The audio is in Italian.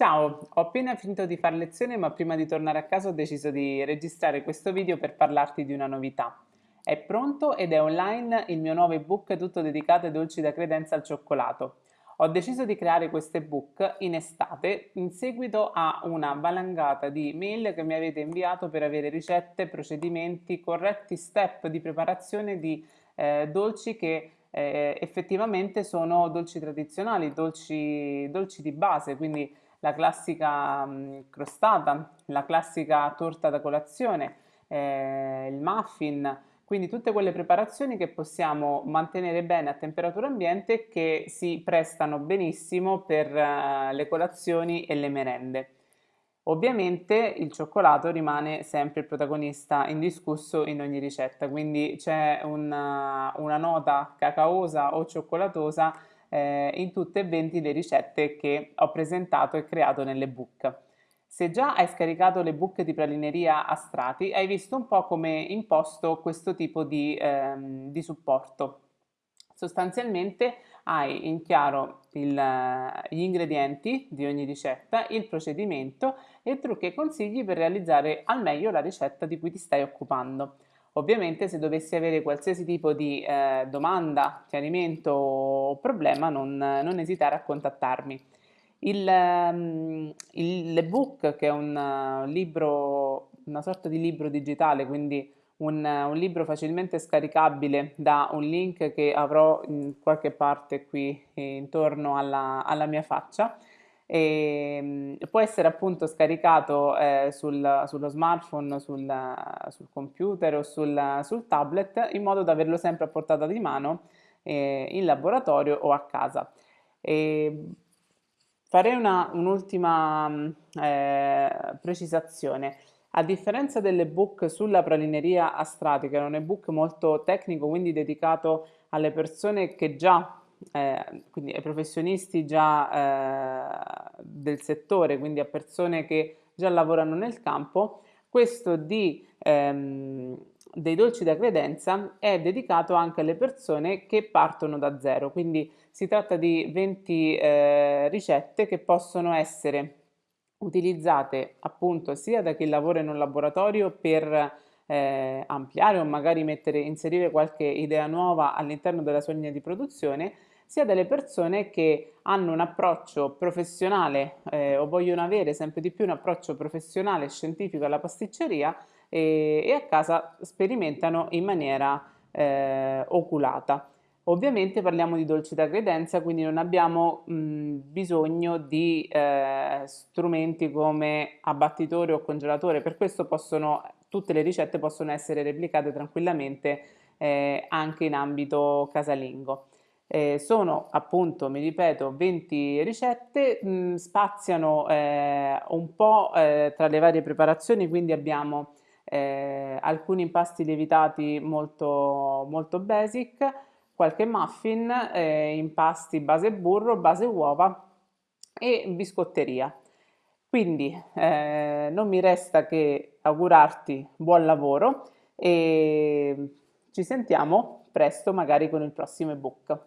Ciao, ho appena finito di fare lezione ma prima di tornare a casa ho deciso di registrare questo video per parlarti di una novità. È pronto ed è online il mio nuovo ebook tutto dedicato ai dolci da credenza al cioccolato. Ho deciso di creare questo ebook in estate in seguito a una valangata di mail che mi avete inviato per avere ricette, procedimenti, corretti step di preparazione di eh, dolci che eh, effettivamente sono dolci tradizionali, dolci, dolci di base, quindi la classica mh, crostata, la classica torta da colazione, eh, il muffin, quindi tutte quelle preparazioni che possiamo mantenere bene a temperatura ambiente che si prestano benissimo per uh, le colazioni e le merende. Ovviamente il cioccolato rimane sempre il protagonista indiscusso in ogni ricetta, quindi c'è una, una nota cacaosa o cioccolatosa eh, in tutte e 20 le ricette che ho presentato e creato nell'ebook. Se già hai scaricato l'ebook di pralineria a strati, hai visto un po' come imposto questo tipo di, ehm, di supporto. Sostanzialmente hai in chiaro il, gli ingredienti di ogni ricetta, il procedimento e trucchi e consigli per realizzare al meglio la ricetta di cui ti stai occupando. Ovviamente se dovessi avere qualsiasi tipo di eh, domanda, chiarimento o problema non, non esitare a contattarmi. Ehm, l'ebook che è un uh, libro, una sorta di libro digitale, quindi un, un, libro facilmente scaricabile da un link che avrò in qualche parte qui intorno alla, alla mia faccia, e ehm, può essere appunto scaricato eh, sul, sullo smartphone, sul, sul computer o sul, sul, tablet in modo da averlo sempre a portata di mano eh, in laboratorio o a casa. E farei un'ultima un eh, precisazione. A differenza dell'ebook sulla pralineria a che è un ebook molto tecnico, quindi dedicato alle persone che già eh, quindi ai professionisti già eh, del settore, quindi a persone che già lavorano nel campo, questo di, ehm, dei dolci da credenza è dedicato anche alle persone che partono da zero, quindi si tratta di 20 eh, ricette che possono essere utilizzate appunto sia da chi lavora in un laboratorio per eh, ampliare o magari mettere, inserire qualche idea nuova all'interno della sua linea di produzione, sia delle persone che hanno un approccio professionale eh, o vogliono avere sempre di più un approccio professionale e scientifico alla pasticceria e, e, a casa sperimentano in maniera eh, oculata. Ovviamente parliamo di dolci da credenza, quindi non abbiamo mh, bisogno di eh, strumenti come abbattitore o congelatore, per questo possono, tutte le ricette possono essere replicate tranquillamente eh, anche in ambito casalingo. Eh, sono appunto, mi ripeto, 20 ricette, mh, mm, spaziano eh, un po' eh, tra le varie preparazioni, quindi abbiamo eh, alcuni impasti lievitati molto, molto basic, qualche muffin, eh, impasti base burro, base uova e biscotteria. Quindi eh, non mi resta che augurarti buon lavoro e ci sentiamo presto magari con il prossimo ebook.